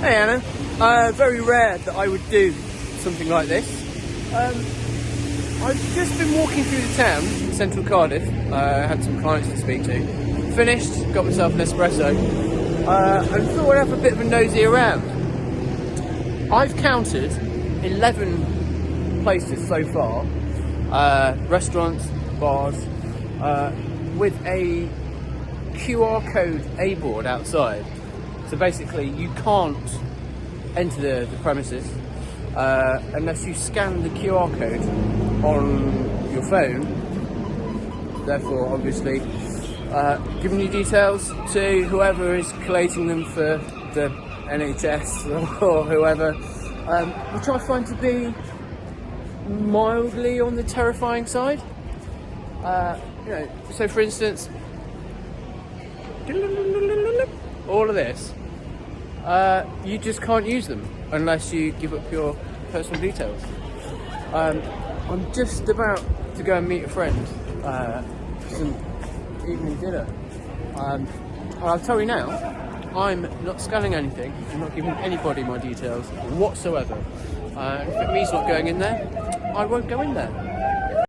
Hey Anna, uh, very rare that I would do something like this. Um, I've just been walking through the town, central Cardiff, uh, had some clients to speak to. Finished, got myself an espresso, uh, and thought I'd have a bit of a nosy around. I've counted 11 places so far, uh, restaurants, bars, uh, with a QR code A board outside. So basically, you can't enter the, the premises uh, unless you scan the QR code on your phone. Therefore, obviously, uh, giving you details to whoever is collating them for the NHS or whoever, um, which I find to be mildly on the terrifying side. Uh, you know, so for instance, all of this, uh, you just can't use them unless you give up your personal details. Um, I'm just about to go and meet a friend uh, for some evening dinner. Um, and I'll tell you now, I'm not scanning anything, I'm not giving anybody my details whatsoever. Uh, if it means not going in there, I won't go in there.